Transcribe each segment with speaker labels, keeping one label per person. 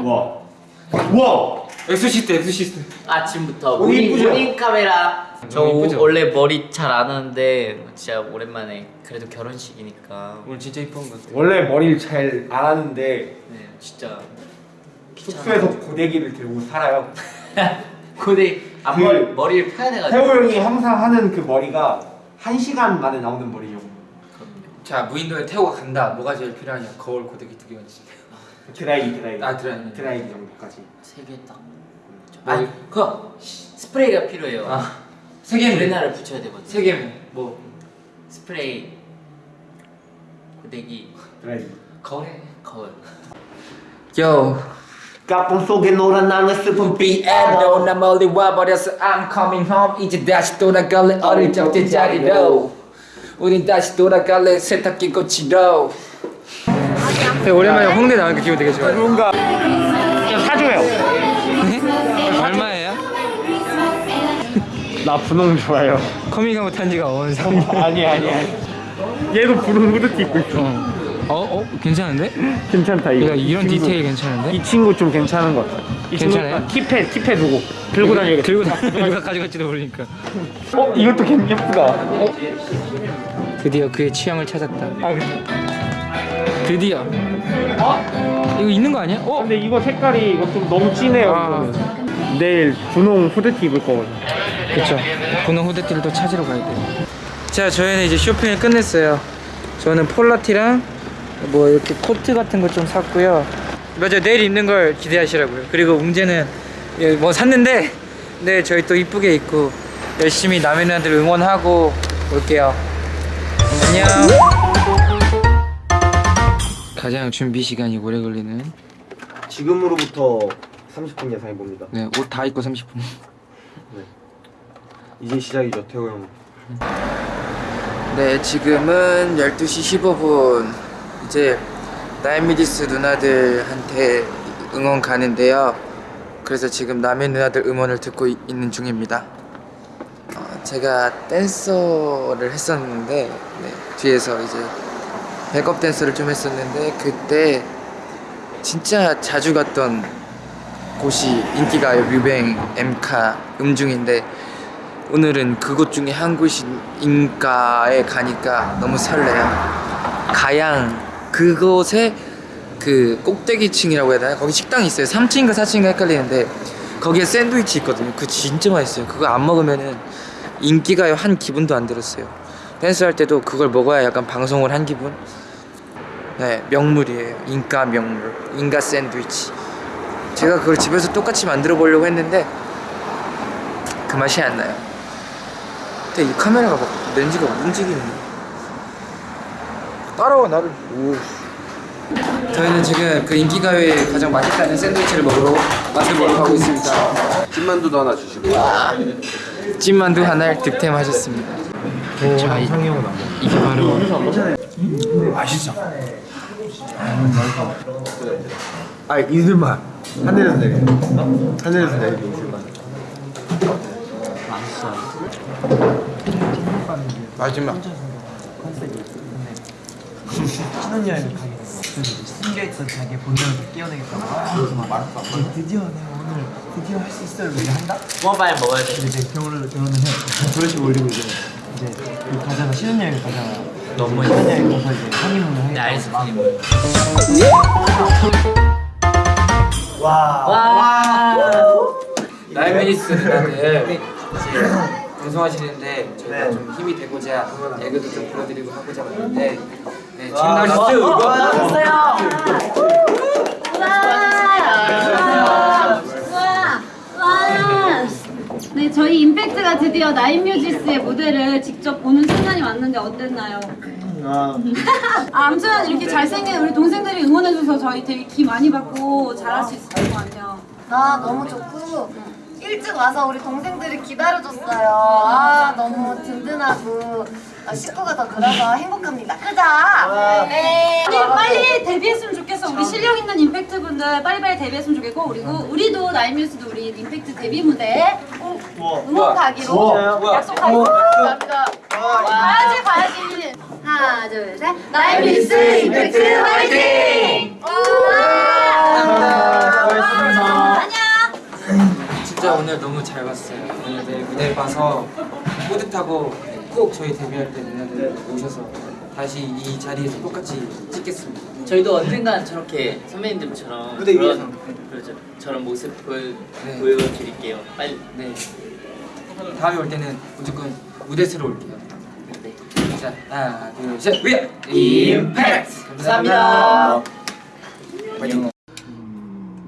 Speaker 1: 와. 와.
Speaker 2: 엑소시스트 엑소시스트
Speaker 3: 아침부터
Speaker 1: 오늘
Speaker 3: morning,
Speaker 1: 이쁘죠?
Speaker 3: morning 카메라 저
Speaker 2: 이쁘죠?
Speaker 3: 원래 머리 잘 안 하는데 진짜 오랜만에 그래도 결혼식이니까
Speaker 2: 오늘 진짜 이쁜 것 같아
Speaker 1: 원래 머리를 잘 안 하는데
Speaker 3: 네 진짜
Speaker 1: 숙소에서 고데기를 들고 살아요. 그-
Speaker 3: 앞머리 머리를 펴야 돼 가지고
Speaker 1: 태호 형이 항상 하는 그 머리가 한 시간 만에 나오는 머리요.
Speaker 2: 자 무인도에 태호가 간다 뭐가 제일 필요하냐 거울 고데기 두 개만 주세요
Speaker 1: 드라이기 드라이기.
Speaker 2: 아, 드라이기.
Speaker 1: 드라이기 정도까지.
Speaker 3: 세 개 딱.
Speaker 2: 뭐-
Speaker 3: 아니 그 스프레이가 필요해요.
Speaker 2: 아 세 개면
Speaker 3: 우리나라를 붙여야 되거든.
Speaker 2: 세 개면
Speaker 3: 뭐 스프레이 고데기
Speaker 1: 드라이기.
Speaker 2: 거울에
Speaker 3: 거울.
Speaker 2: 요
Speaker 1: 까뿐 속에 노란 나는 슬픈
Speaker 2: 비에도 나 멀리 와버렸어 I'm coming home 이제 다시 돌아갈래 어릴 적 제 자리로 우린 다시 돌아갈래 세탁기 고치 러 네, 오랜만에 홍대 나오니까 기분 되게 좋아요
Speaker 1: 뭔가 사줘요.
Speaker 2: 얼마예요?
Speaker 1: 나 분홍 좋아요.
Speaker 2: 커밍아웃 못한 지가 어느 상
Speaker 1: 아니 아니 아니. 얘도 분홍 후드티 입고 있어.
Speaker 2: 어? 어? 괜찮은데?
Speaker 1: 괜찮다 이거.
Speaker 2: 야, 이런
Speaker 1: 이 친구.
Speaker 2: 디테일 괜찮은데?
Speaker 1: 이 친구 좀 괜찮은 것 같아. 이
Speaker 2: 괜찮아요?
Speaker 1: 친구 킵해 킵해 두고 들고 다녀야겠다.
Speaker 2: 들고 다 누가 가져갈지도 모르니까
Speaker 1: 어 이것도 괜 예쁘다.
Speaker 2: 드디어 그의 취향을 찾았다
Speaker 1: 아
Speaker 2: 드디어 어? 이거 있는 거 아니야? 어?
Speaker 1: 근데 이거 색깔이 이거 좀 너무 진해요.
Speaker 2: 아.
Speaker 1: 이거는. 내일 분홍 후드티 입을 거거든.
Speaker 2: 그쵸 분홍 후드티를 또 찾으러 가야 돼요 자 저희는 이제 쇼핑을 끝냈어요 저는 폴라티랑 뭐 이렇게 코트 같은 거 좀 샀고요 맞아 내일 입는 걸 기대하시라고요 그리고 웅재는 예, 뭐 샀는데 내일 저희 또 이쁘게 입고 열심히 남의 누나들 응원하고 올게요 안녕 가장 준비 시간이 오래 걸리는
Speaker 1: 지금으로부터 30분 예상해 봅니다.
Speaker 2: 네, 옷 다 입고 30분
Speaker 1: 이제 시작이죠 태호 형.
Speaker 2: 네, 지금은 12시 15분. 이제 나인미디스 누나들한테 응원 가는데요. 그래서 지금 남의 누나들 응원을 듣고 이- 있는 중입니다. 어, 제가 댄서를 했었는데 네, 뒤에서 이제 백업 댄서를 좀 했었는데 그때 진짜 자주 갔던 곳이 인기가요 뮤뱅 엠카 음중인데 오늘은 그곳 중에 한 곳인가에 가니까 너무 설레요. 가양 그곳에 그 꼭대기층이라고 해야 되나? 거기 식당이 있어요. 3층인가 4층인가 헷갈리는데 거기에 샌드위치 있거든요. 그거 진짜 맛있어요. 그거 안 먹으면은 인기가요 한 기분도 안 들었어요. 댄스 할 때도 그걸 먹어야 약간 방송을 한 기분. 네 명물이에요. 인가 명물. 인가 샌드위치. 제가 그걸 집에서 똑같이 만들어 보려고 했는데 그 맛이 안 나요. 근데 이 카메라가 막 렌즈가 움직이네. 따라와 나를. 오. 저희는 지금 그 인기가요에 가장 맛있다는 샌드위치를 먹으러 맛을 보러 가고 있습니다.
Speaker 4: 찐만두도 하나 주시고
Speaker 2: 찐만두 하나를 득템하셨습니다. 자, 이, 이게 바로
Speaker 4: 아 이슬만 하늘에서 내려 하늘에서 내리는 이슬만
Speaker 2: 마지막.
Speaker 5: 신혼여행을 가게 됐어. 숨겨있던 자기의 본능을 다 깨어내겠다고. 그래서 막 말했어. 어, 드디어 내가 오늘 드디어 할 수 있어요. 이렇게 한다?
Speaker 3: 모바일 먹어야 돼.
Speaker 5: 근데 이제 결혼을 결혼을 해. 결혼식 올리고 이제 이제 그 가잖아. 신혼여행 가잖아.
Speaker 3: 너무
Speaker 5: 신혼여행 가서 이제 허니문을 해.
Speaker 3: 내 아이스크림을.
Speaker 5: 와.
Speaker 3: 와.
Speaker 2: 나이미니스 누나들 이제 방송하시는데 저희가 좀 힘이 되고자 애교도 좀 불러드리고 하고자 왔는데 네, 지금?
Speaker 6: 와! 와! 네, 임팩트가 드디어 나인뮤지스의 무대를 직접 보는 순간이 왔는데 어땠나요? 아, 아무튼 이렇게 잘생긴 우리 동생들이 응원해줘서 저희 되게 기 많이 받고 잘할 수 있을 것 같아요.
Speaker 7: 아 너무 좋고 일찍 와서 우리 동생들이 기다려줬어요. 아 너무 든든하고 아, 식구가 더 늘어서 행복합니다. 그자? 네.
Speaker 6: 아니, 빨리 데뷔했으면 좋겠어. 우리 실력 있는 임팩트 분들 빨리빨리 데뷔했으면 좋겠고 그리고 우리도 나인뮤지스도 우리 임팩트 데뷔 무대 우와. 응원 가기로 우와. 약속하고 갑니다. 봐야지 봐야지. 하나 둘 셋. 나의 미스 임팩트 화이팅! 감사합니다. 안녕.
Speaker 2: 진짜 오늘 너무 잘 봤어요. 오늘 내 무대 봐서 뿌듯하고 꼭 저희 데뷔할 때 누나들 오셔서 다시 이 자리에서 똑같이 찍겠습니다.
Speaker 3: 저희도 언젠간 저렇게 선배님들처럼
Speaker 5: 무대 위에서.
Speaker 3: 그렇죠. 저런 모습 보여
Speaker 2: 네.
Speaker 3: 보여드릴게요. 빨리.
Speaker 2: 네. 다음에 올 때는 무조건 무대스러 올게요.
Speaker 3: 네.
Speaker 2: 자, 하나, 둘, 셋, 위에
Speaker 3: 임팩트. 감사합니다.
Speaker 2: 화이팅.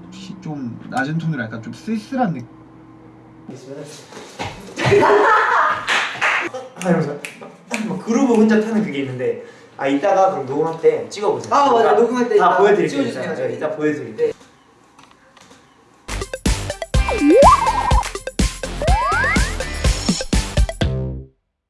Speaker 4: 혹시 좀 낮은 톤으로 약간 좀 쓸쓸한 느낌.
Speaker 5: 막 그루브 혼자 타는 그게 있는데 아 이따가 그럼 녹음할 때 찍어보세요.
Speaker 8: 아, 맞아. 녹음할 때
Speaker 5: 다 보여드릴게요.
Speaker 8: 찍어주세요.
Speaker 5: 이따, 네, 이따 보여드릴게요.